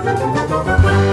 Música